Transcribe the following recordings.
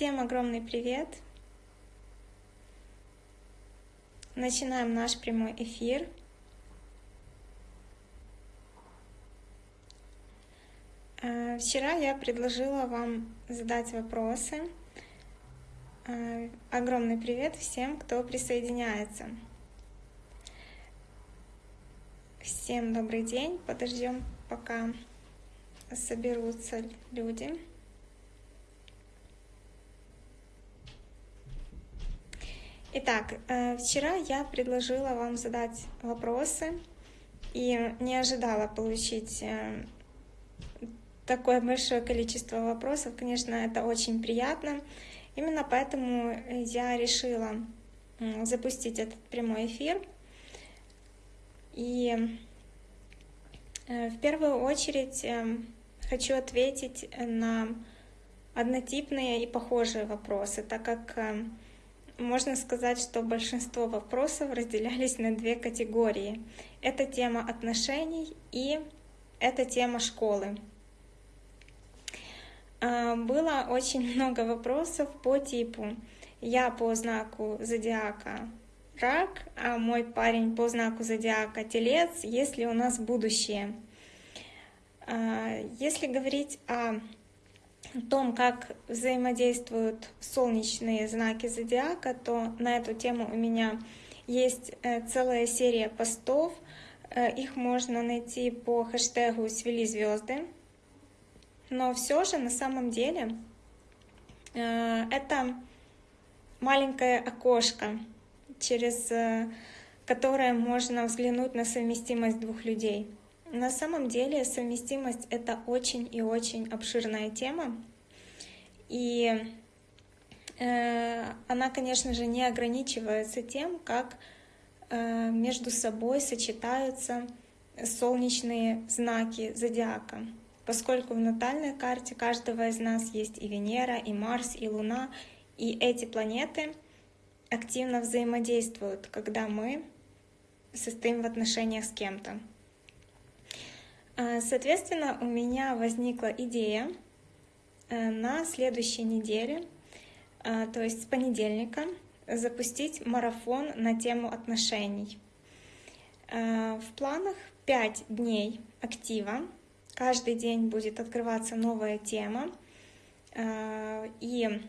Всем огромный привет! Начинаем наш прямой эфир. Э, вчера я предложила вам задать вопросы. Э, огромный привет всем, кто присоединяется. Всем добрый день. Подождем, пока соберутся люди. Итак, э, вчера я предложила вам задать вопросы и не ожидала получить э, такое большое количество вопросов. Конечно, это очень приятно. Именно поэтому я решила запустить этот прямой эфир. И э, в первую очередь хочу ответить на однотипные и похожие вопросы, так как можно сказать, что большинство вопросов разделялись на две категории. Это тема отношений и это тема школы. А, было очень много вопросов по типу «Я по знаку зодиака рак, а мой парень по знаку зодиака телец, есть ли у нас будущее?» а, Если говорить о о том, как взаимодействуют солнечные знаки зодиака, то на эту тему у меня есть э, целая серия постов. Э, их можно найти по хэштегу «Свели звезды». Но все же на самом деле э, это маленькое окошко, через которое можно взглянуть на совместимость двух людей. На самом деле совместимость — это очень и очень обширная тема. И э, она, конечно же, не ограничивается тем, как э, между собой сочетаются солнечные знаки зодиака. Поскольку в натальной карте каждого из нас есть и Венера, и Марс, и Луна, и эти планеты активно взаимодействуют, когда мы состоим в отношениях с кем-то. А, соответственно, у меня возникла идея э, на следующей неделе, а, то есть с понедельника, запустить марафон на тему отношений. В планах 5 дней актива. Каждый день будет открываться новая тема. И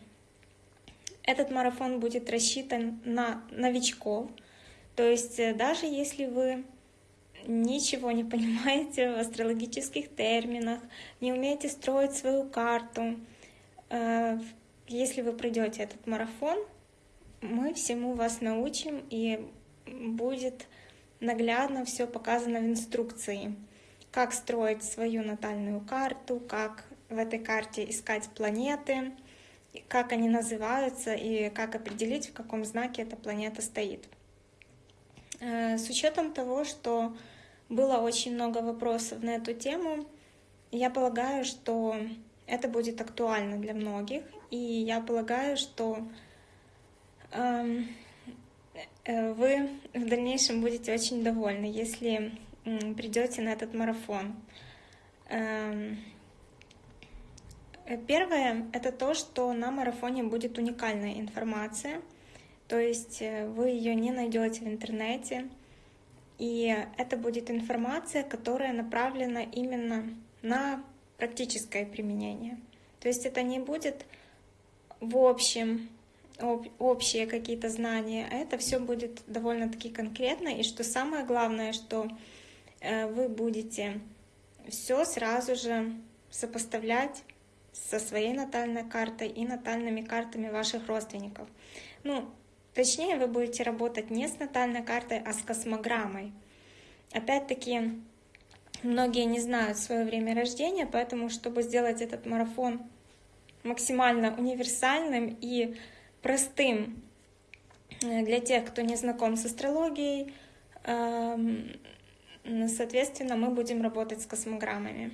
этот марафон будет рассчитан на новичков. То есть э, даже если вы ничего не понимаете в астрологических терминах, не умеете строить свою карту, э, если вы пройдете этот марафон, мы всему вас научим и будет наглядно все показано в инструкции. Как строить свою натальную карту, как в этой карте искать планеты, как они называются и как определить, в каком знаке эта планета стоит. Э, с учетом того, что было очень много вопросов на эту тему. Я полагаю, что это будет актуально для многих, и я полагаю, что э, вы в дальнейшем будете очень довольны, если придете на этот марафон. Э, первое — это то, что на марафоне будет уникальная информация, то есть э, вы ее не найдете в интернете, и это будет информация, которая направлена именно на практическое применение. То есть это не будет в общем об, общие какие-то знания, а это все будет довольно-таки конкретно. И что самое главное, что э, вы будете все сразу же сопоставлять со своей натальной картой и натальными картами ваших родственников. Ну, Точнее, вы будете работать не с натальной картой, а с космограммой. Опять-таки, многие не знают свое время рождения, поэтому, чтобы сделать этот марафон максимально универсальным и простым э, для тех, кто не знаком с астрологией, эм, соответственно, мы будем работать с космограммами.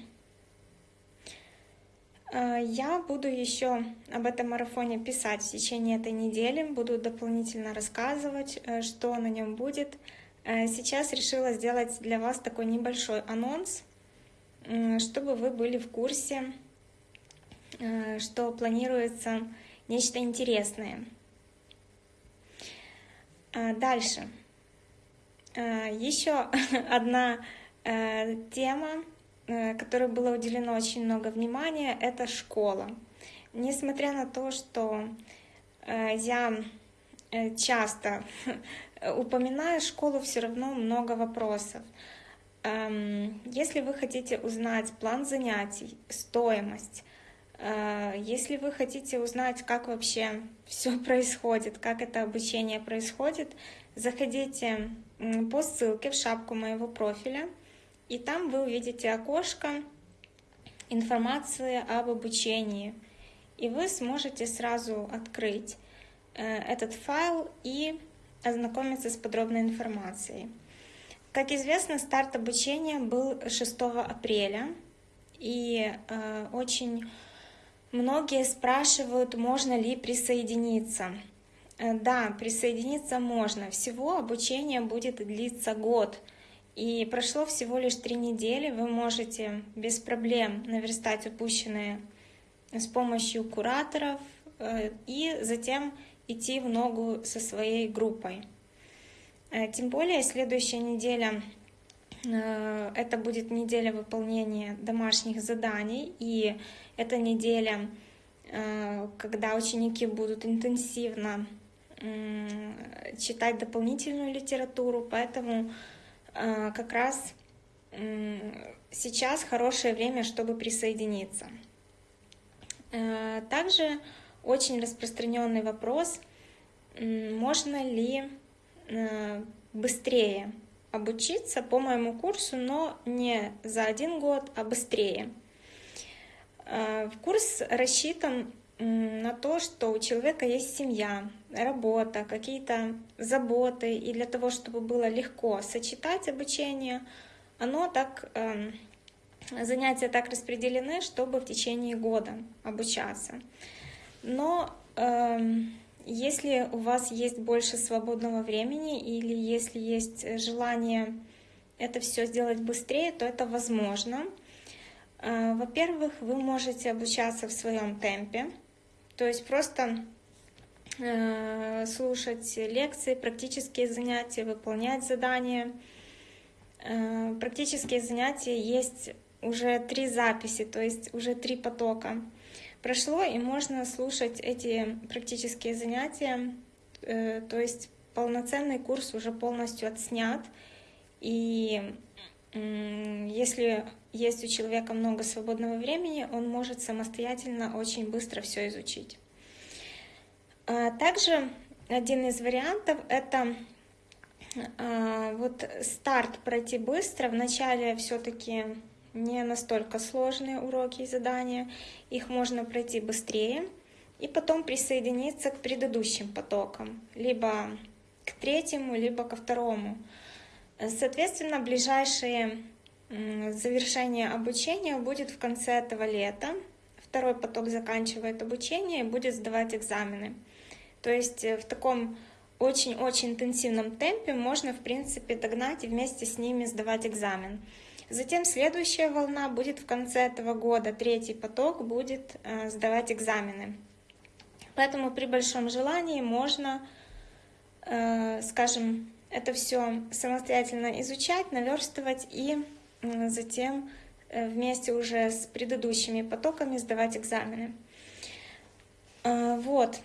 Э, я буду еще об этом марафоне писать в течение этой недели, буду дополнительно рассказывать, э, что на нем будет. Э, сейчас решила сделать для вас такой небольшой анонс, чтобы вы были в курсе, что планируется нечто интересное. Дальше. Еще одна тема, которой было уделено очень много внимания, это школа. Несмотря на то, что э, я часто упоминаю школу, все равно много вопросов. Эм, если вы хотите узнать план занятий, стоимость, э, если вы хотите узнать, как вообще все происходит, как это обучение происходит, заходите по ссылке в шапку моего профиля, и там вы увидите окошко информации об обучении, и вы сможете сразу открыть э, этот файл и ознакомиться с подробной информацией. Как известно, старт обучения был 6 апреля, и э, очень многие спрашивают, можно ли присоединиться. Э, да, присоединиться можно. Всего обучение будет длиться год. И прошло всего лишь три недели, вы можете без проблем наверстать упущенное с помощью кураторов э, и затем идти в ногу со своей группой. Э, тем более следующая неделя э, это будет неделя выполнения домашних заданий, и это неделя, когда ученики будут интенсивно читать дополнительную литературу, поэтому как раз сейчас хорошее время, чтобы присоединиться. Также очень распространенный вопрос, можно ли Э, быстрее обучиться по моему курсу, но не за один год, а быстрее. Курс рассчитан на то, что у человека есть семья, работа, какие-то заботы, и для того, чтобы было легко сочетать обучение, оно так, эм, занятия так распределены, чтобы в течение года обучаться. Но эм, если у вас есть больше свободного времени или если есть э, желание это все сделать быстрее, то это возможно. А, во-первых, вы можете обучаться в своем темпе, то есть просто э, слушать лекции, практические занятия, выполнять задания. Э, практические занятия есть уже три записи, то есть уже три потока. Прошло, и можно слушать эти практические занятия, э, то есть полноценный курс уже полностью отснят, и если есть у человека много свободного времени, он может самостоятельно очень быстро все изучить. А также один из вариантов — это а, вот старт пройти быстро. Вначале все-таки не настолько сложные уроки и задания, их можно пройти быстрее и потом присоединиться к предыдущим потокам, либо к третьему, либо ко второму. Соответственно, ближайшее завершение обучения будет в конце этого лета. Второй поток заканчивает обучение и будет сдавать экзамены. То есть э, в таком очень-очень интенсивном темпе можно, в принципе, догнать и вместе с ними сдавать экзамен. Затем следующая волна будет в конце этого года, третий поток будет э, сдавать экзамены. Поэтому при большом желании можно, э, скажем, это все самостоятельно изучать, наверстывать и затем э, вместе уже с предыдущими потоками сдавать экзамены. Вот.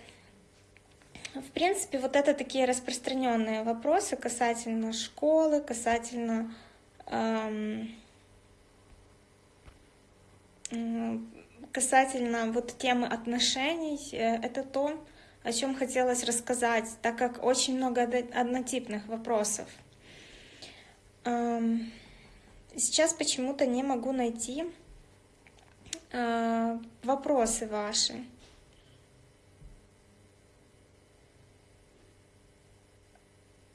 В принципе, вот это такие распространенные вопросы касательно школы, касательно касательно вот темы отношений, э, это то, о чем хотелось рассказать, так как очень много однотипных вопросов. Сейчас почему-то не могу найти э, вопросы ваши.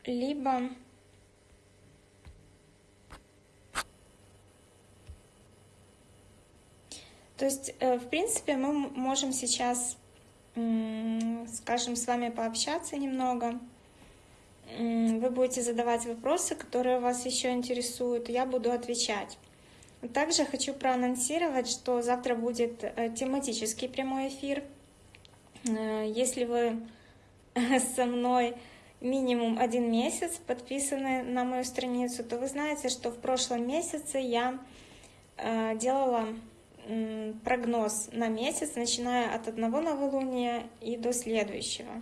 Либо То есть, э, в принципе, мы можем сейчас, скажем, с вами пообщаться немного. Вы будете задавать вопросы, которые вас еще интересуют, я буду отвечать. Также хочу проанонсировать, что завтра будет э, тематический прямой эфир. Если вы со мной минимум один месяц подписаны на мою страницу, то вы знаете, что в прошлом месяце я делала прогноз на месяц, начиная от одного новолуния и до следующего.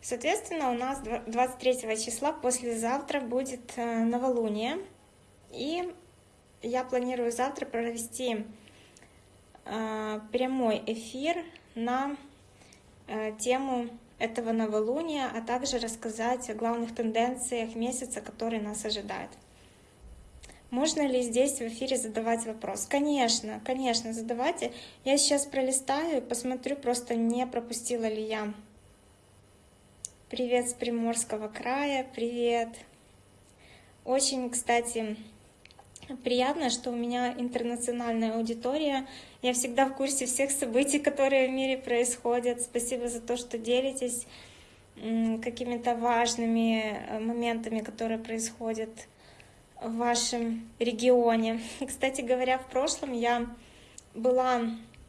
Соответственно, у нас 23 числа послезавтра будет новолуние, и я планирую завтра провести прямой эфир на тему этого новолуния, а также рассказать о главных тенденциях месяца, который нас ожидает. Можно ли здесь в эфире задавать вопрос? Конечно, конечно, задавайте. Я сейчас пролистаю и посмотрю, просто не пропустила ли я. Привет с Приморского края, привет. Очень, кстати, приятно, что у меня интернациональная аудитория. Я всегда в курсе всех событий, которые в мире происходят. Спасибо за то, что делитесь какими-то важными э, моментами, которые происходят в вашем регионе. Кстати говоря, в прошлом я была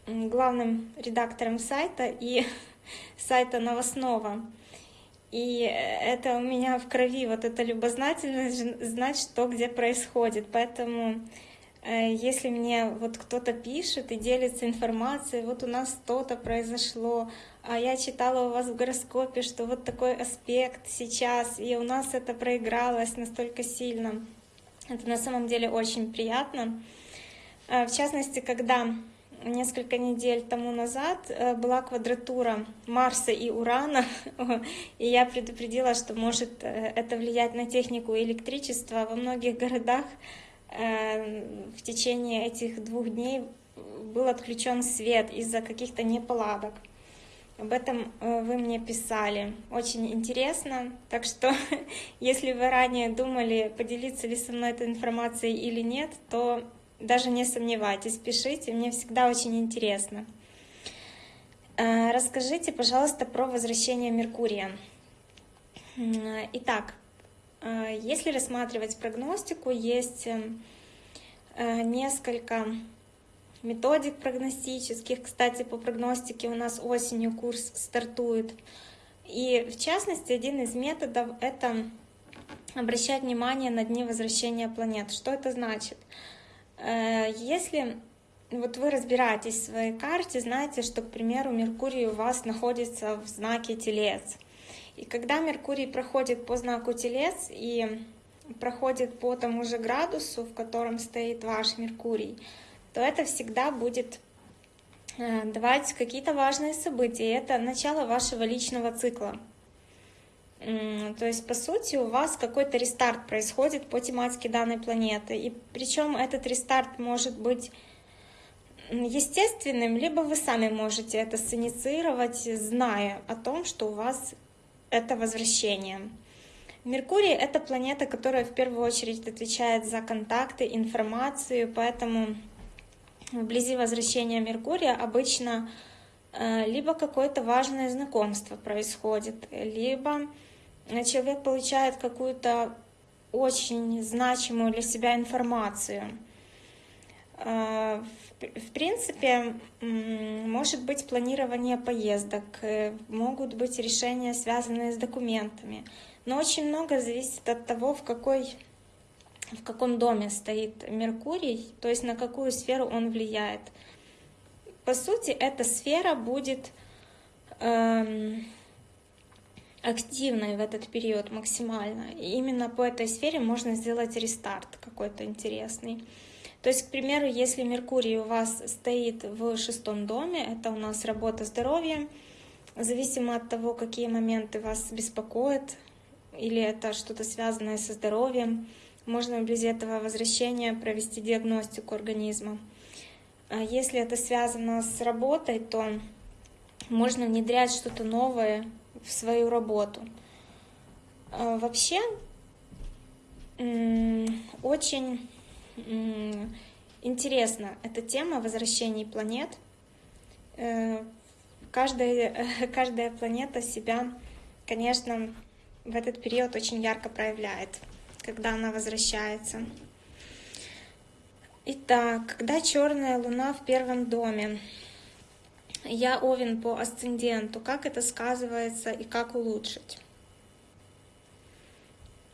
главным редактором сайта и сайта новостного. И это у меня в крови, вот эта любознательность, знать, что где происходит. Поэтому э, если мне вот кто-то пишет и делится информацией, вот у нас то-то произошло, а я читала у вас в гороскопе, что вот такой аспект сейчас, и у нас это проигралось настолько сильно, это на самом деле очень приятно. Э, в частности, когда несколько недель тому назад э, была квадратура Марса и Урана, и я предупредила, что может э, это влиять на технику электричества. Во многих городах в течение этих двух дней был отключен свет из-за каких-то неполадок. Об этом э, вы мне писали. Очень интересно. Так что, если вы ранее думали, поделиться ли со мной этой информацией или нет, то даже не сомневайтесь, пишите, мне всегда очень интересно. Э, расскажите, пожалуйста, про возвращение Меркурия. Итак, э, если рассматривать прогностику, есть несколько методик прогностических. Кстати, по прогностике у нас осенью курс стартует. И в частности, один из методов — это обращать внимание на дни возвращения планет. Что это значит? Э, если вот вы разбираетесь в своей карте, знаете, что, к примеру, Меркурий у вас находится в знаке Телец. И когда Меркурий проходит по знаку Телец и проходит по тому же градусу, в котором стоит ваш Меркурий, то это всегда будет э, давать какие-то важные события. Это начало вашего личного цикла. То есть, по сути, у вас какой-то рестарт происходит по тематике данной планеты. И причем этот рестарт может быть естественным, либо вы сами можете это синициировать, зная о том, что у вас это возвращение. Меркурий — это планета, которая в первую очередь отвечает за контакты, информацию, поэтому вблизи возвращения Меркурия обычно э, либо какое-то важное знакомство происходит, либо э, человек получает какую-то очень значимую для себя информацию. Э, в принципе, может быть планирование поездок, могут быть решения, связанные с документами, но очень много зависит от того, в какой в каком доме стоит Меркурий, то есть на какую сферу он влияет. По сути, эта сфера будет эм, активной в этот период максимально. И именно по этой сфере можно сделать рестарт какой-то интересный. То есть, к примеру, если Меркурий у вас стоит в шестом доме, это у нас работа здоровья, зависимо от того, какие моменты вас беспокоят, или это что-то связанное со здоровьем, можно вблизи этого возвращения провести диагностику организма. А если это связано с работой, то можно внедрять что-то новое в свою работу. А вообще, очень интересна эта тема возвращений планет. Э, каждая, каждая планета себя, конечно, в этот период очень ярко проявляет когда она возвращается. Итак, когда черная луна в первом доме? я Овен по асценденту, как это сказывается и как улучшить.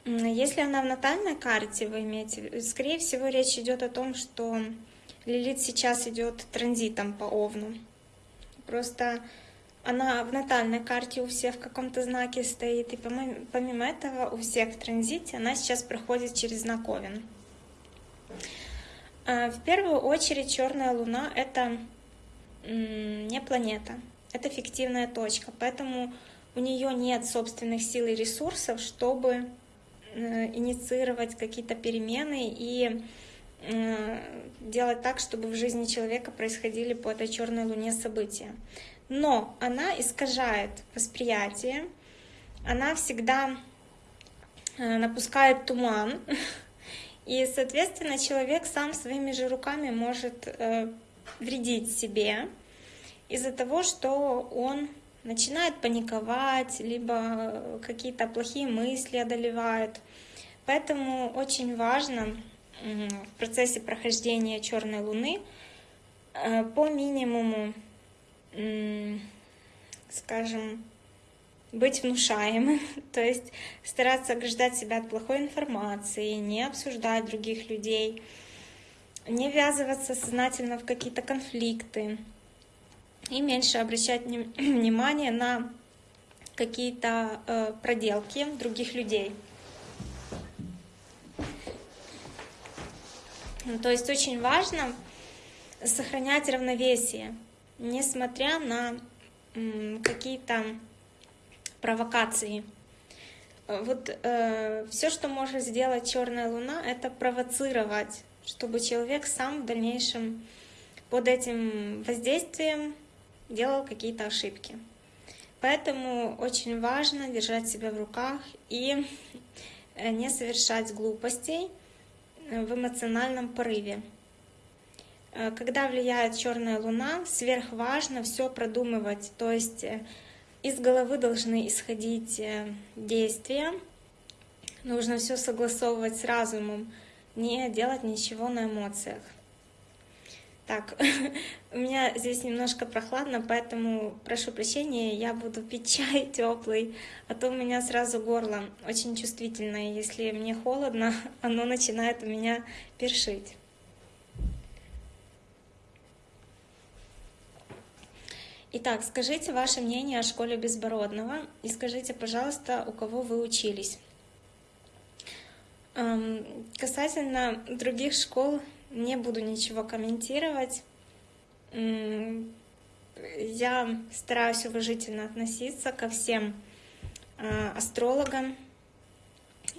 Если она в натальной карте, вы имеете, скорее всего, речь идет о том, что Лилит сейчас идет транзитом по Овну. Просто она в натальной карте у всех в каком-то знаке стоит, и помимо этого у всех в транзите она сейчас проходит через знак Овен. А, в первую очередь черная луна — это не планета, это фиктивная точка, поэтому у нее нет собственных сил и ресурсов, чтобы э, инициировать какие-то перемены и э, делать так, чтобы в жизни человека происходили по этой черной луне события. Но она искажает восприятие, она всегда э, напускает туман, и, соответственно, человек сам своими же руками может вредить себе из-за того, что он начинает паниковать, либо какие-то плохие мысли одолевают. Поэтому очень важно в процессе прохождения черной луны э, по минимуму, скажем, быть внушаемым, то есть стараться ограждать себя от плохой информации, не обсуждать других людей, не ввязываться сознательно в какие-то конфликты и меньше обращать внимание на какие-то э, проделки других людей. То есть очень важно сохранять равновесие, несмотря на какие-то провокации. Вот э, все, что может сделать черная луна, это провоцировать чтобы человек сам в дальнейшем под этим воздействием делал какие-то ошибки. Поэтому очень важно держать себя в руках и э, не совершать глупостей в эмоциональном порыве. Э, когда влияет черная луна, сверхважно все продумывать, то есть э, из головы должны исходить действия, нужно все согласовывать с разумом, не делать ничего на эмоциях. Так, у меня здесь немножко прохладно, поэтому прошу прощения, я буду пить чай теплый, а то у меня сразу горло очень чувствительное. Если мне холодно, оно начинает у меня першить. Итак, скажите ваше мнение о школе Безбородного и скажите, пожалуйста, у кого вы учились. Касательно других школ не буду ничего комментировать. Я стараюсь уважительно относиться ко всем а, астрологам,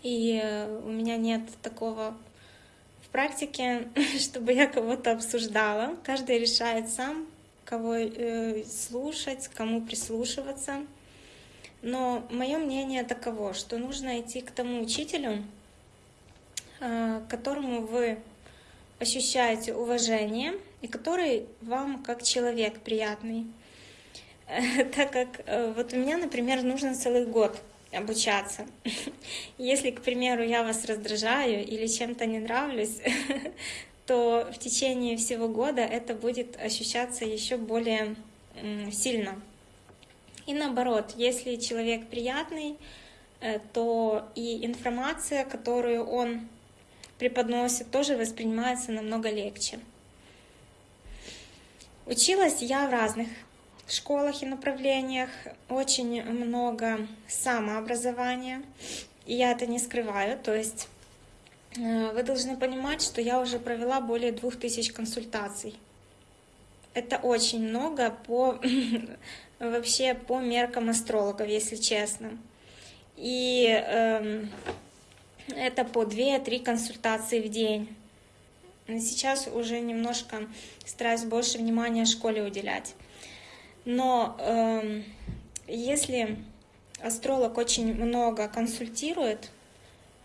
и у меня нет такого в практике, чтобы я кого-то обсуждала. Каждый решает сам, кого э, слушать, кому прислушиваться. Но мое мнение таково, что нужно идти к тому учителю, Э, к которому вы ощущаете уважение и который вам как человек приятный. Так как э, вот у меня, например, нужно целый год обучаться. Если, к примеру, я вас раздражаю или чем-то не нравлюсь, то в течение всего года это будет ощущаться еще более сильно. И наоборот, если человек приятный, э, то и информация, которую он преподносит, тоже воспринимается намного легче. Училась я в разных школах и направлениях, очень много самообразования, и я это не скрываю, то есть вы должны понимать, что я уже провела более двух тысяч консультаций. Это очень много по вообще по меркам астрологов, если честно. И э, это по 2-3 консультации в день. Сейчас уже немножко стараюсь больше внимания школе уделять. Но э, если астролог очень много консультирует,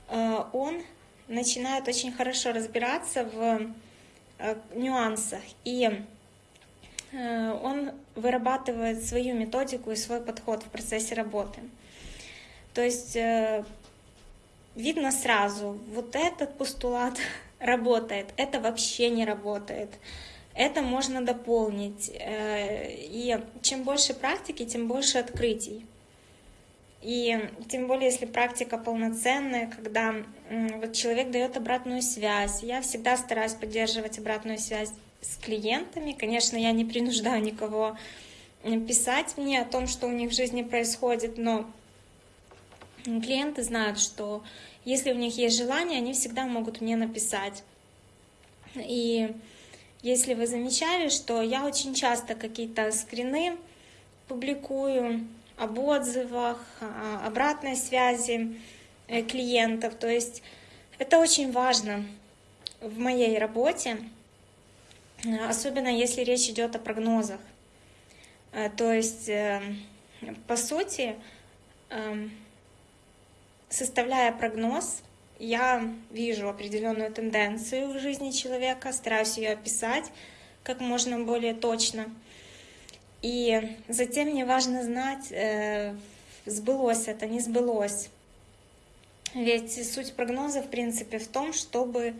э, он начинает очень хорошо разбираться в э, нюансах. И э, он вырабатывает свою методику и свой подход в процессе работы. То есть э, видно сразу, вот этот постулат работает, это вообще не работает. это можно дополнить. И чем больше практики, тем больше открытий. И тем более, если практика полноценная, когда вот человек дает обратную связь. Я всегда стараюсь поддерживать обратную связь с клиентами. Конечно, я не принуждаю никого писать мне о том, что у них в жизни происходит, но клиенты знают, что если у них есть желание, они всегда могут мне написать. И если вы замечали, что я очень часто какие-то скрины публикую об отзывах, обратной связи э, клиентов, то есть это очень важно в моей работе, особенно если речь идет о прогнозах. Э, то есть, э, по сути, составляя прогноз, я вижу определенную тенденцию в жизни человека, стараюсь ее описать как можно более точно. И затем мне важно знать, э, сбылось это, не сбылось. Ведь суть прогноза, в принципе, в том, чтобы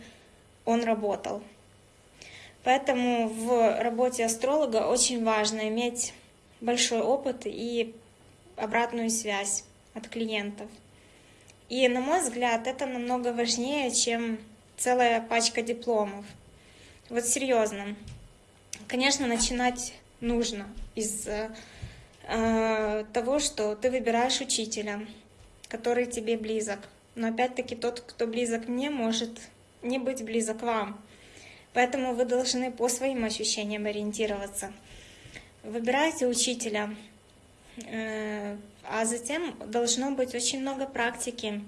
он работал. Поэтому в работе астролога очень важно иметь большой опыт и обратную связь от клиентов. И, на мой взгляд, это намного важнее, чем целая пачка дипломов. Вот серьезно. Конечно, начинать нужно из э, того, что ты выбираешь учителя, который тебе близок. Но опять-таки тот, кто близок мне, может не быть близок вам. Поэтому вы должны по своим ощущениям ориентироваться. Выбирайте учителя, э, а затем должно быть очень много практики,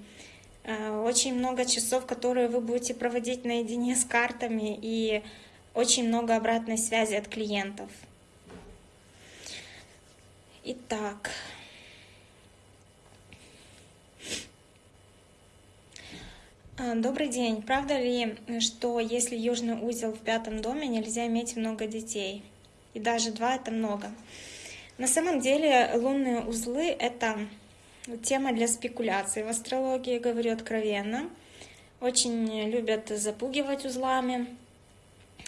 э, очень много часов, которые вы будете проводить наедине с картами и очень много обратной связи от клиентов. Итак, а, Добрый день. Правда ли, что если южный узел в пятом доме, нельзя иметь много детей? И даже два это много. На самом деле лунные узлы — это тема для спекуляций. В астрологии, говорю откровенно, очень любят запугивать узлами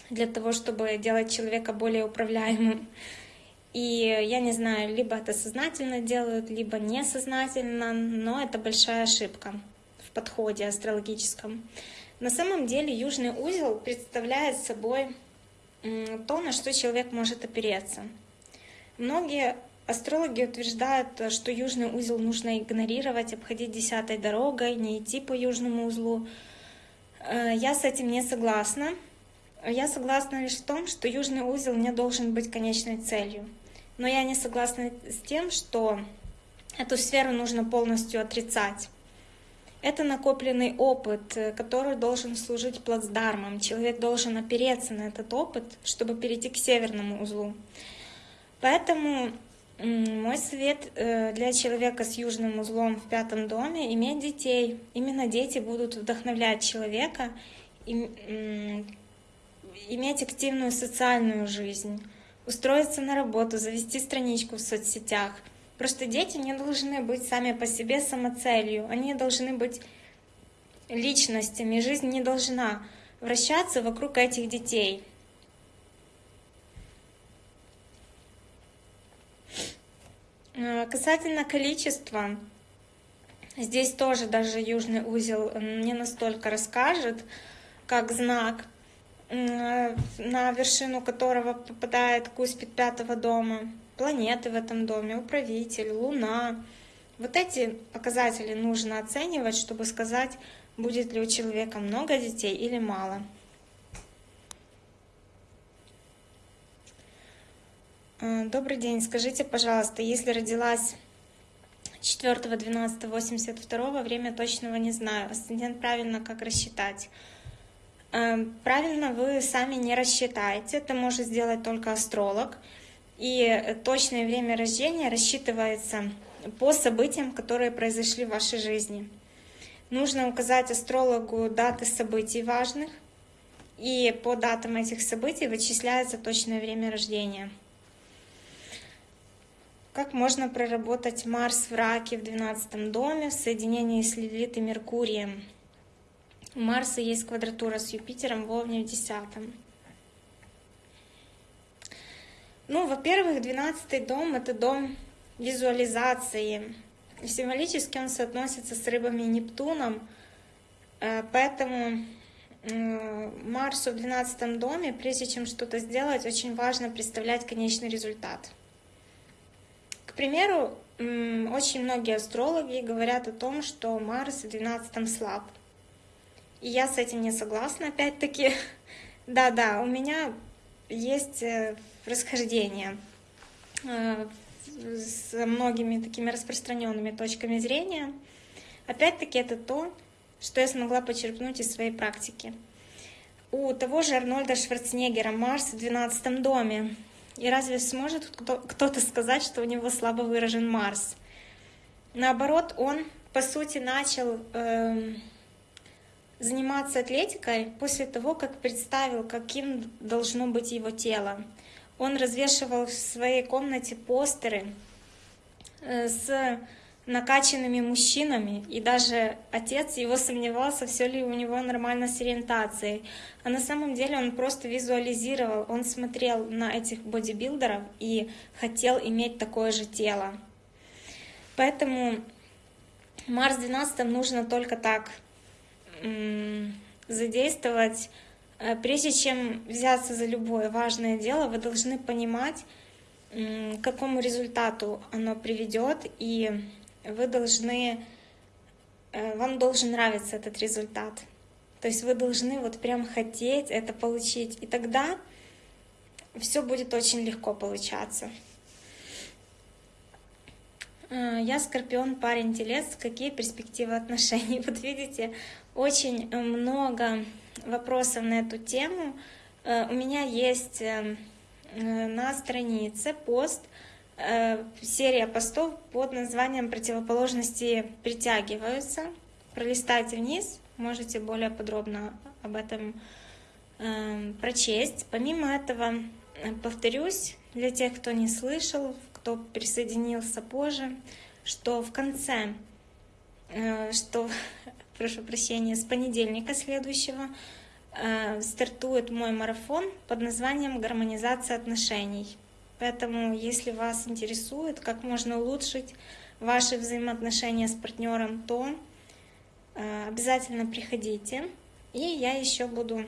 для того, чтобы делать человека более управляемым. И я не знаю, либо это сознательно делают, либо несознательно, но это большая ошибка в подходе астрологическом. На самом деле южный узел представляет собой то, на что человек может опереться — Многие астрологи утверждают, что южный узел нужно игнорировать, обходить десятой дорогой, не идти по южному узлу. Э, я с этим не согласна. Я согласна лишь в том, что южный узел не должен быть конечной целью. Но я не согласна с тем, что эту сферу нужно полностью отрицать. Это накопленный опыт, который должен служить плацдармом. Человек должен опереться на этот опыт, чтобы перейти к северному узлу. Поэтому мой совет э, для человека с южным узлом в пятом доме — иметь детей. Именно дети будут вдохновлять человека, иметь активную социальную жизнь, устроиться на работу, завести страничку в соцсетях. Просто дети не должны быть сами по себе самоцелью, они должны быть личностями, жизнь не должна вращаться вокруг этих детей. Э, касательно количества, здесь тоже даже южный узел не настолько расскажет, как знак, на вершину которого попадает куспид пятого дома, планеты в этом доме, управитель, луна. Вот эти показатели нужно оценивать, чтобы сказать, будет ли у человека много детей или мало. Э, добрый день. Скажите, пожалуйста, если родилась 4.12.82, время точного не знаю. Асцендент правильно как рассчитать? Э, правильно вы сами не рассчитаете. Это может сделать только астролог. И точное время рождения рассчитывается по событиям, которые произошли в вашей жизни. Нужно указать астрологу даты событий важных, и по датам этих событий вычисляется точное время рождения. Как можно проработать Марс в Раке в 12 доме в соединении с Лилит и Меркурием? У Марса есть квадратура с Юпитером в Овне в 10. Ну, во-первых, 12 дом — это дом визуализации. Символически он соотносится с рыбами и Нептуном, э, поэтому Марсу в 12 доме, прежде чем что-то сделать, очень важно представлять конечный результат. К примеру, очень многие астрологи говорят о том, что Марс в 12 слаб. Я с этим не согласна, опять-таки. Да-да, у меня есть э, расхождение э, с многими такими распространенными точками зрения. Опять-таки это то, что я смогла почерпнуть из своей практики. У того же Арнольда Шварценеггера Марс в 12 доме. И разве сможет кто-то сказать, что у него слабо выражен Марс? Наоборот, он, по сути, начал э, заниматься атлетикой после того, как представил, каким должно быть его тело. Он развешивал в своей комнате постеры э, с накачанными мужчинами, и даже отец его сомневался, все ли у него нормально с ориентацией. А на самом деле он просто визуализировал, он смотрел на этих бодибилдеров и хотел иметь такое же тело. Поэтому Марс 12 нужно только так задействовать. Э, прежде чем взяться за любое важное дело, вы должны понимать, к какому результату оно приведет, и вы должны, э, вам должен нравиться этот результат. То есть вы должны вот прям хотеть это получить, и тогда все будет очень легко получаться. Э, я скорпион, парень, телец. Какие перспективы отношений? Вот видите, очень много вопросов на эту тему. Э, у меня есть на странице пост, Э, серия постов под названием «Противоположности притягиваются». Пролистайте вниз, можете более подробно об этом э, прочесть. Помимо этого, э, повторюсь, для тех, кто не слышал, кто присоединился позже, что в конце, что, прошу прощения, с понедельника следующего стартует мой марафон под названием «Гармонизация отношений». Поэтому, если вас интересует, как можно улучшить ваши взаимоотношения с партнером, то э, обязательно приходите. И я еще буду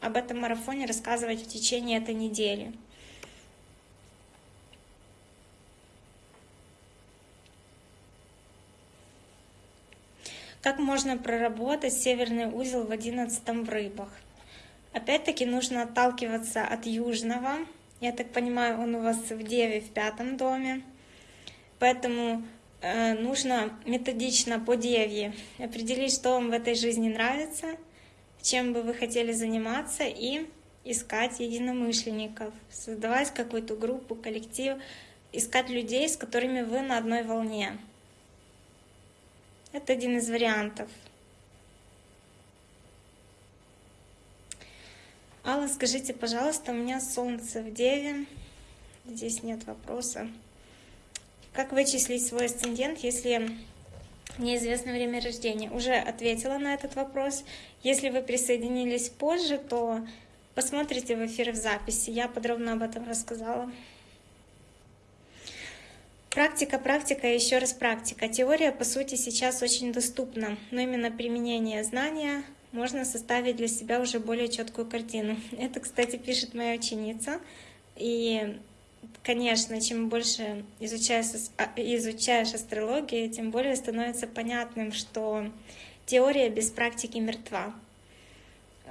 об этом марафоне рассказывать в течение этой недели. Как можно проработать северный узел в одиннадцатом в рыбах? Опять-таки нужно отталкиваться от южного, я так понимаю, он у вас в Деве в пятом доме. Поэтому э, нужно методично по Деве определить, что вам в этой жизни нравится, чем бы вы хотели заниматься, и искать единомышленников, создавать какую-то группу, коллектив, искать людей, с которыми вы на одной волне. Это один из вариантов. Алла, скажите, пожалуйста, у меня солнце в Деве, здесь нет вопроса. Как вычислить свой асцендент, если неизвестно время рождения? Уже ответила на этот вопрос. Если вы присоединились позже, то посмотрите в эфир в записи. Я подробно об этом рассказала. Практика, практика еще раз практика. Теория, по сути, сейчас очень доступна, но именно применение знания можно составить для себя уже более четкую картину. Это, кстати, пишет моя ученица. И, конечно, чем больше изучаешь, а, изучаешь астрологию, тем более становится понятным, что теория без практики мертва.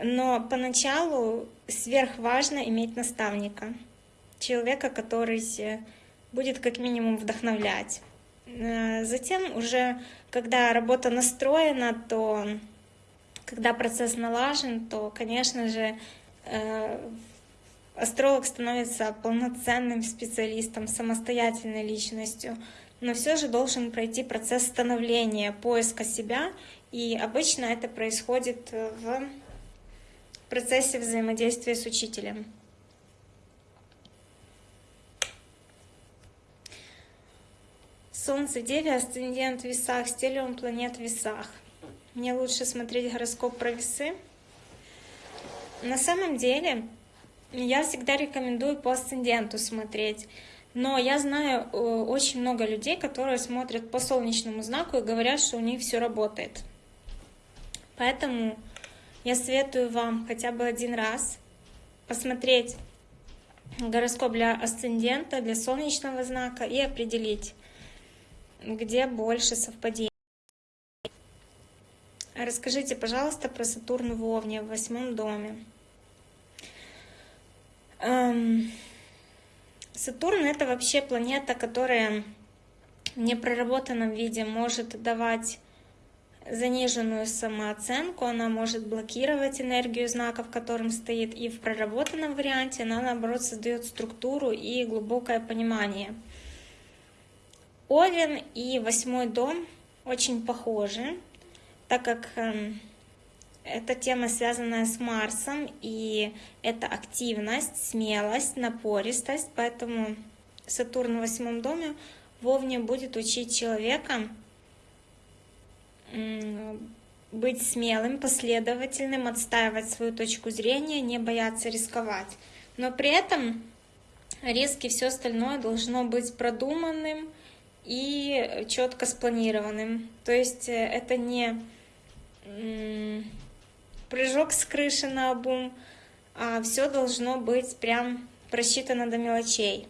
Но поначалу сверхважно иметь наставника, человека, который будет как минимум вдохновлять. Э, затем уже, когда работа настроена, то когда процесс налажен, то, конечно же, э, астролог становится полноценным специалистом, самостоятельной личностью, но все же должен пройти процесс становления, поиска себя, и обычно это происходит в процессе взаимодействия с учителем. Солнце Деве, асцендент в весах, стелиум планет в весах – мне лучше смотреть гороскоп про весы. На самом деле, Я всегда рекомендую по асценденту смотреть. Но я знаю э, очень много людей, которые смотрят по солнечному знаку и говорят, что у них все работает. Поэтому я советую вам хотя бы один раз посмотреть гороскоп для асцендента, для солнечного знака и определить, где больше совпадений. Расскажите, пожалуйста, про Сатурн в Овне в восьмом доме. Эм, Сатурн — это вообще планета, которая в непроработанном виде может давать заниженную самооценку, она может блокировать энергию знака, в котором стоит, и в проработанном варианте она, наоборот, создает структуру и глубокое понимание. Овен и восьмой дом очень похожи, так как эм, эта тема связанная с Марсом, и это активность, смелость, напористость, поэтому Сатурн в восьмом доме вовне будет учить человека быть смелым, последовательным, отстаивать свою точку зрения, не бояться рисковать. Но при этом риски все остальное должно быть продуманным и четко спланированным. То есть э, это не прыжок с крыши на обум, а все должно быть прям просчитано до мелочей.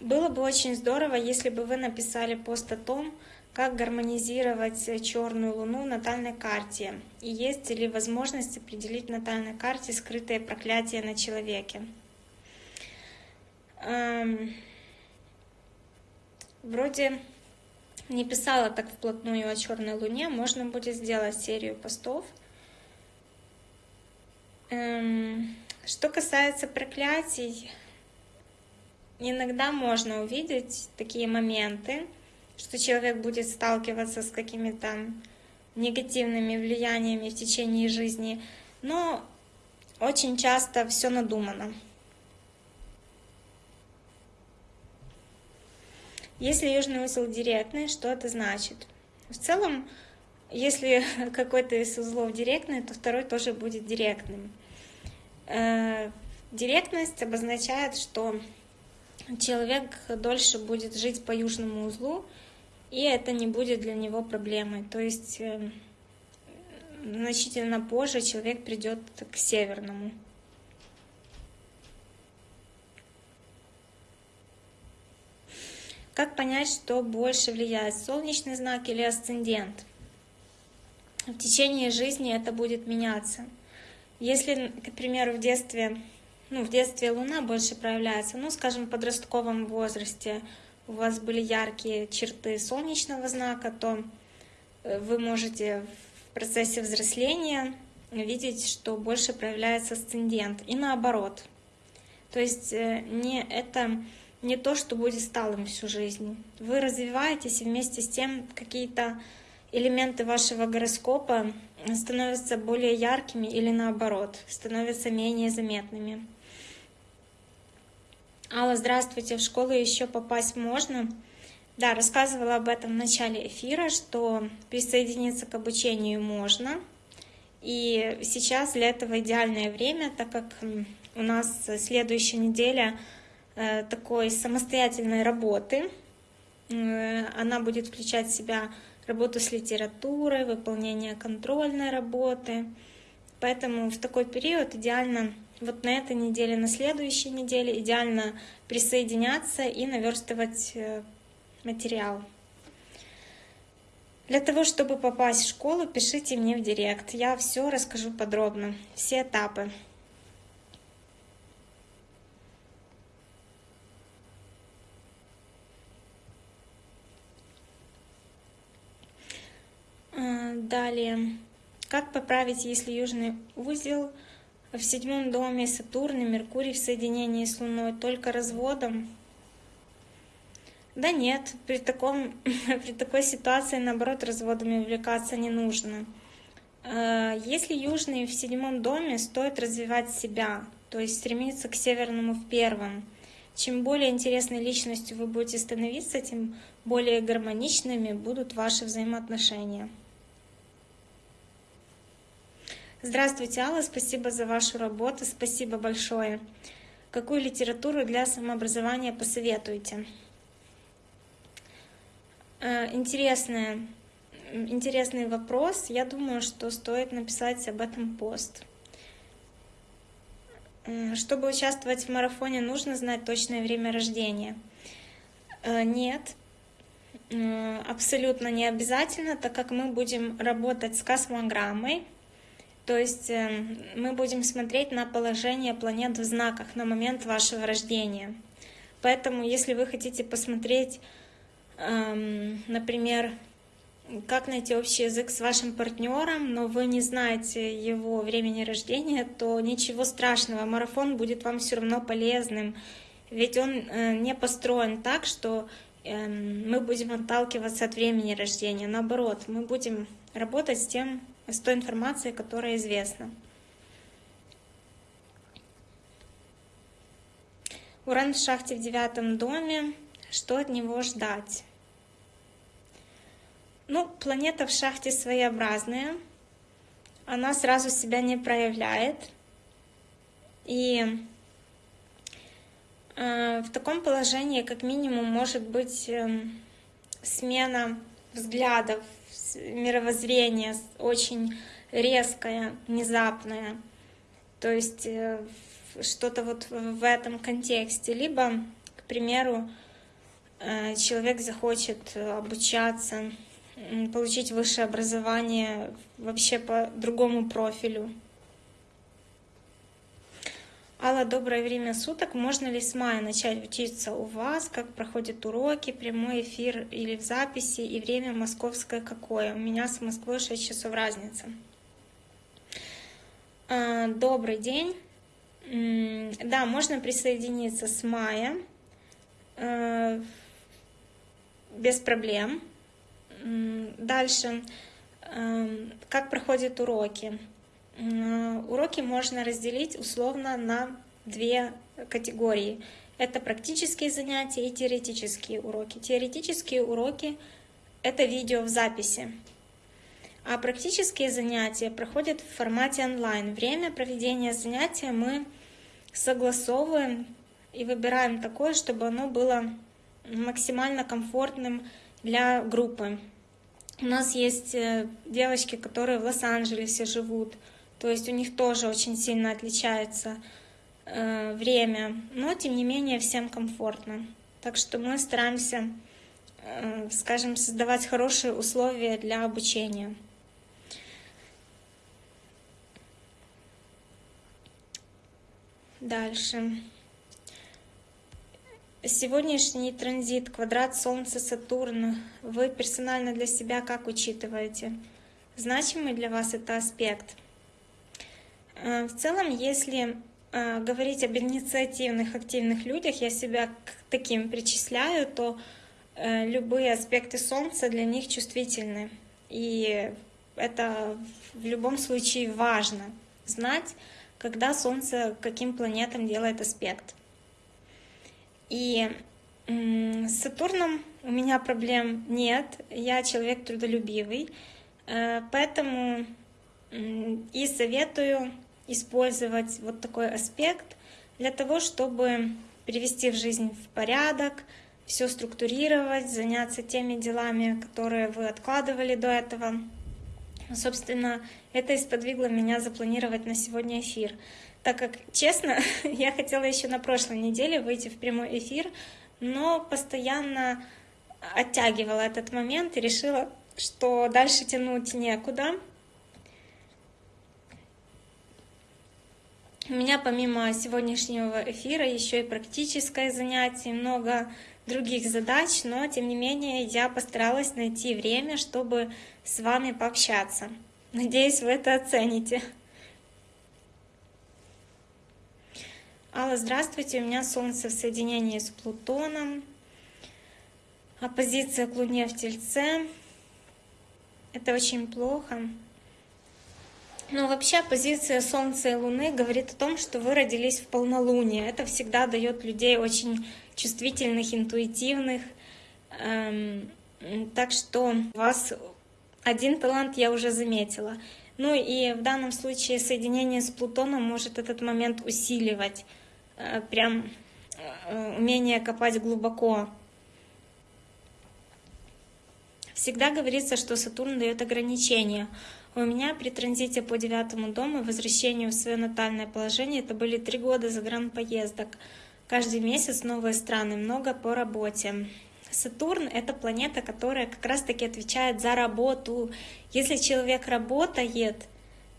Было бы очень здорово, если бы вы написали пост о том, как гармонизировать черную луну в натальной карте, и есть ли возможность определить в натальной карте скрытые проклятия на человеке. Эм, вроде не писала так вплотную о черной луне, можно будет сделать серию постов. Эм, что касается проклятий, иногда можно увидеть такие моменты, что человек будет сталкиваться с какими-то негативными влияниями в течение жизни, но очень часто все надумано. Если южный узел директный, что это значит? В целом, если какой-то из узлов директный, то второй тоже будет директным. Э, директность обозначает, что человек дольше будет жить по южному узлу, и это не будет для него проблемой. То есть э, значительно позже человек придет к северному. Как понять, что больше влияет, солнечный знак или асцендент? В течение жизни это будет меняться. Если, к примеру, в детстве, ну, в детстве Луна больше проявляется, ну, скажем, в подростковом возрасте у вас были яркие черты солнечного знака, то э, вы можете в процессе взросления видеть, что больше проявляется асцендент, и наоборот. То есть э, не это не то, что будет сталым всю жизнь. Вы развиваетесь, и вместе с тем какие-то элементы вашего гороскопа становятся более яркими или наоборот, становятся менее заметными. Алла, здравствуйте, в школу еще попасть можно? Да, рассказывала об этом в начале эфира, что присоединиться к обучению можно. И сейчас для этого идеальное время, так как у нас следующая неделя — такой самостоятельной работы. Э, она будет включать в себя работу с литературой, выполнение контрольной работы. Поэтому в такой период идеально вот на этой неделе, на следующей неделе идеально присоединяться и наверстывать э, материал. Для того, чтобы попасть в школу, пишите мне в директ. Я все расскажу подробно, все этапы. Далее. Как поправить, если южный узел в седьмом доме Сатурн и Меркурий в соединении с Луной только разводом? Да нет, при, таком, при такой ситуации, наоборот, разводами увлекаться не нужно. Э, если южный в седьмом доме, стоит развивать себя, то есть стремиться к северному в первом. Чем более интересной личностью вы будете становиться, тем более гармоничными будут ваши взаимоотношения. Здравствуйте, Алла, спасибо за вашу работу, спасибо большое. Какую литературу для самообразования посоветуете? Э, интересная, интересный вопрос. Я думаю, что стоит написать об этом пост. Э, чтобы участвовать в марафоне, нужно знать точное время рождения. Э, нет, абсолютно не обязательно, так как мы будем работать с космограммой, то есть мы будем смотреть на положение планет в знаках на момент вашего рождения. Поэтому, если вы хотите посмотреть, например, как найти общий язык с вашим партнером, но вы не знаете его времени рождения, то ничего страшного, марафон будет вам все равно полезным, ведь он э, не построен так, что эм, мы будем отталкиваться от времени рождения. Наоборот, мы будем работать с, тем, с той информацией, которая известна. Уран в шахте в девятом доме. Что от него ждать? Ну, планета в шахте своеобразная. Она сразу себя не проявляет. И э, в таком положении, как минимум, может быть э, смена взглядов, мировоззрения очень резкая, внезапная. То есть э, что-то вот в этом контексте. Либо, к примеру, э, человек захочет обучаться получить высшее образование вообще по другому профилю. Алла, доброе время суток. Можно ли с мая начать учиться у вас? Как проходят уроки, прямой эфир или в записи? И время московское какое? У меня с Москвой 6 часов разница. А, добрый день. Да, можно присоединиться с мая э, без проблем. Дальше, эм, как проходят уроки? Уроки можно разделить условно на две категории. Это практические занятия и теоретические уроки. Теоретические уроки — это видео в записи, а практические занятия проходят в формате онлайн. Время проведения занятия мы согласовываем и выбираем такое, чтобы оно было максимально комфортным для группы. У нас есть э, девочки, которые в Лос-Анджелесе живут, то есть у них тоже очень сильно отличается э, время, но тем не менее всем комфортно. Так что мы стараемся, э, скажем, создавать хорошие условия для обучения. Дальше. Сегодняшний транзит, квадрат Солнца, Сатурн, вы персонально для себя как учитываете? Значимый для вас это аспект? Э, в целом, если э, говорить об инициативных, активных людях, я себя к таким причисляю, то э, любые аспекты Солнца для них чувствительны. И это в любом случае важно знать, когда Солнце каким планетам делает аспект. И с Сатурном у меня проблем нет, я человек трудолюбивый, поэтому и советую использовать вот такой аспект для того, чтобы привести в жизнь в порядок, все структурировать, заняться теми делами, которые вы откладывали до этого. Собственно, это и сподвигло меня запланировать на сегодня эфир так как, честно, я хотела еще на прошлой неделе выйти в прямой эфир, но постоянно оттягивала этот момент и решила, что дальше тянуть некуда. У меня помимо сегодняшнего эфира еще и практическое занятие, много других задач, но тем не менее я постаралась найти время, чтобы с вами пообщаться. Надеюсь, вы это оцените. Алла, здравствуйте. У меня Солнце в соединении с Плутоном. Оппозиция к Луне в Тельце. Это очень плохо. Но вообще позиция Солнца и Луны говорит о том, что вы родились в полнолуние. Это всегда дает людей очень чувствительных, интуитивных. Эм, так что у вас один талант я уже заметила. Ну и в данном случае соединение с Плутоном может этот момент усиливать. Э, прям э, умение копать глубоко. Всегда говорится, что Сатурн дает ограничения. У меня при транзите по девятому дому, возвращению в свое натальное положение, это были три года загранпоездок. Каждый месяц новые страны, много по работе. Сатурн — это планета, которая как раз-таки отвечает за работу. Если человек работает,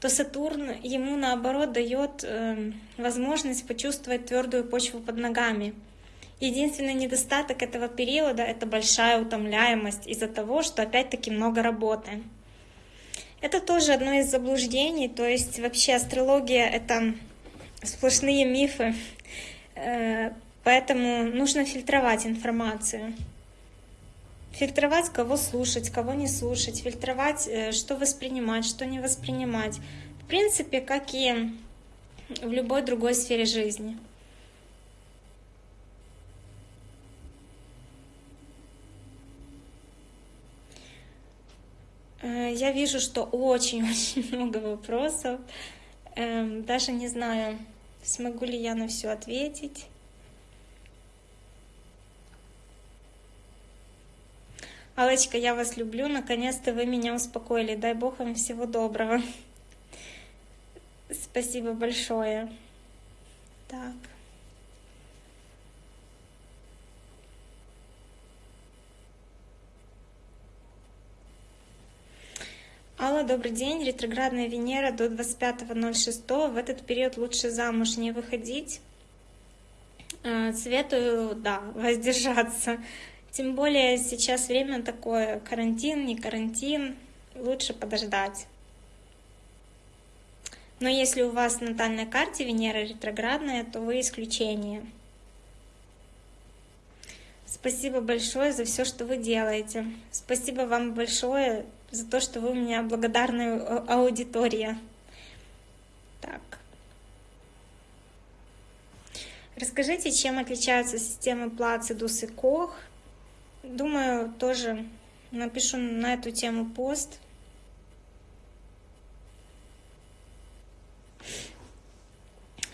то Сатурн ему наоборот дает э, возможность почувствовать твердую почву под ногами. Единственный недостаток этого периода — это большая утомляемость из-за того, что опять-таки много работы. Это тоже одно из заблуждений, то есть вообще астрология — это сплошные мифы, э, поэтому нужно фильтровать информацию фильтровать, кого слушать, кого не слушать, фильтровать, э, что воспринимать, что не воспринимать. В принципе, как и в любой другой сфере жизни. Я вижу, что очень-очень много вопросов. Эм, даже не знаю, смогу ли я на все ответить. Аллочка, я вас люблю. Наконец-то вы меня успокоили. Дай Бог вам всего доброго. Спасибо большое. Так. Алла, добрый день. Ретроградная Венера до 25.06. В этот период лучше замуж не выходить. Э, советую, да, воздержаться. Тем более сейчас время такое, карантин, не карантин, лучше подождать. Но если у вас на натальной карте Венера ретроградная, то вы исключение. Спасибо большое за все, что вы делаете. Спасибо вам большое за то, что вы у меня благодарная аудитория. Так. Расскажите, чем отличаются системы Плацидус и Кох Думаю, тоже напишу на эту тему пост.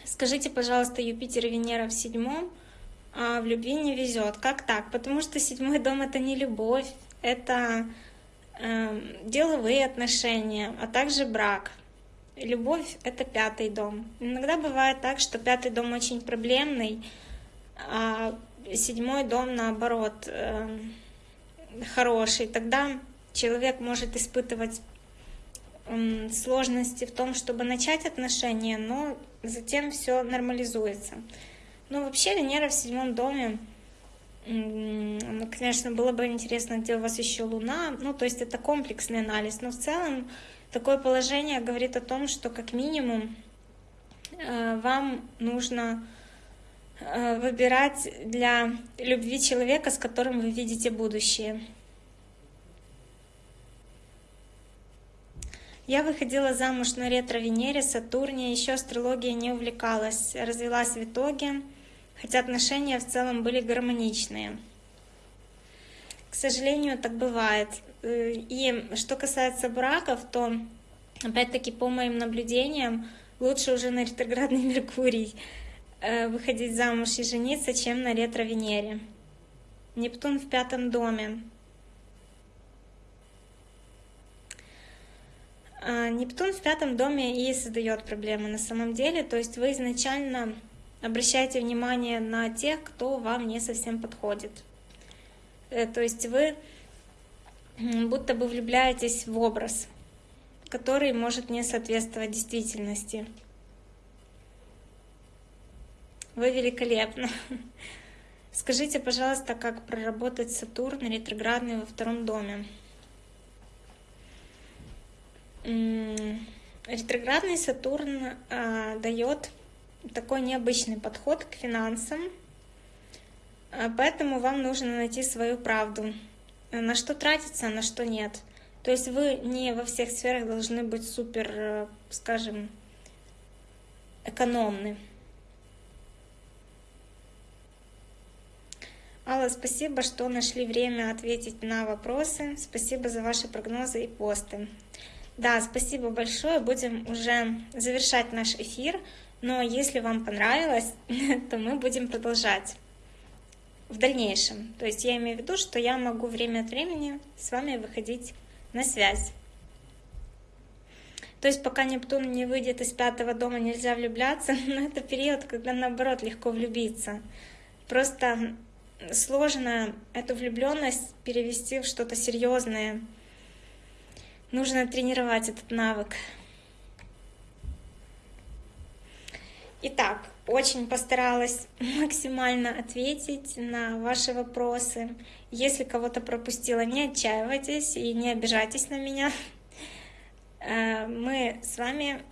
Скажите, пожалуйста, Юпитер и Венера в седьмом, а в любви не везет. Как так? Потому что седьмой дом это не любовь, это э, деловые отношения, а также брак. Любовь это пятый дом. Иногда бывает так, что пятый дом очень проблемный, а седьмой дом, наоборот, э, хороший, тогда человек может испытывать сложности в том, чтобы начать отношения, но затем все нормализуется. Ну, вообще, Венера в седьмом доме, конечно, было бы интересно, где у вас еще Луна, ну, то есть это комплексный анализ, но в целом такое положение говорит о том, что как минимум э, вам нужно Э, выбирать для любви человека, с которым вы видите будущее. Я выходила замуж на ретро-Венере, Сатурне, еще астрология не увлекалась, развелась в итоге, хотя отношения в целом были гармоничные. К сожалению, так бывает. Э, и что касается браков, то, опять-таки, по моим наблюдениям, лучше уже на ретроградный Меркурий Э, выходить замуж и жениться, чем на ретро-Венере. Нептун в пятом доме. А, Нептун в пятом доме и создает проблемы на самом деле. То есть вы изначально обращаете внимание на тех, кто вам не совсем подходит. Э, то есть вы будто бы влюбляетесь в образ, который может не соответствовать действительности. Вы великолепны. Скажите, пожалуйста, как проработать Сатурн ретроградный во втором доме? Ретроградный Сатурн а, дает такой необычный подход к финансам, а, поэтому вам нужно найти свою правду, на что тратиться, а на что нет. То есть вы не во всех сферах должны быть супер, э, скажем, экономны. Алла, спасибо, что нашли время ответить на вопросы. Спасибо за ваши прогнозы и посты. Да, спасибо большое. Будем уже завершать наш эфир. Но если вам понравилось, то мы будем продолжать в дальнейшем. То есть я имею в виду, что я могу время от времени с вами выходить на связь. То есть пока Нептун не выйдет из пятого дома, нельзя влюбляться, но это период, когда наоборот легко влюбиться. Просто сложно эту влюбленность перевести в что-то серьезное. Нужно тренировать этот навык. Итак, очень постаралась максимально ответить на ваши вопросы. Если кого-то пропустила, не отчаивайтесь и не обижайтесь на меня. Э, мы с вами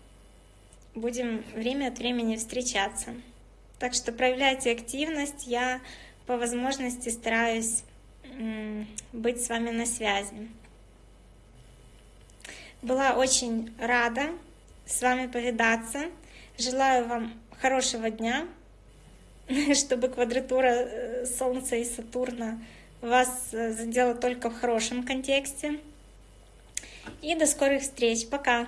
будем время от времени встречаться. Так что проявляйте активность. Я по возможности стараюсь быть с вами на связи. Была очень рада с вами повидаться. Желаю вам хорошего дня, чтобы квадратура э, Солнца и Сатурна вас э, задела только в хорошем контексте. И до скорых встреч. Пока!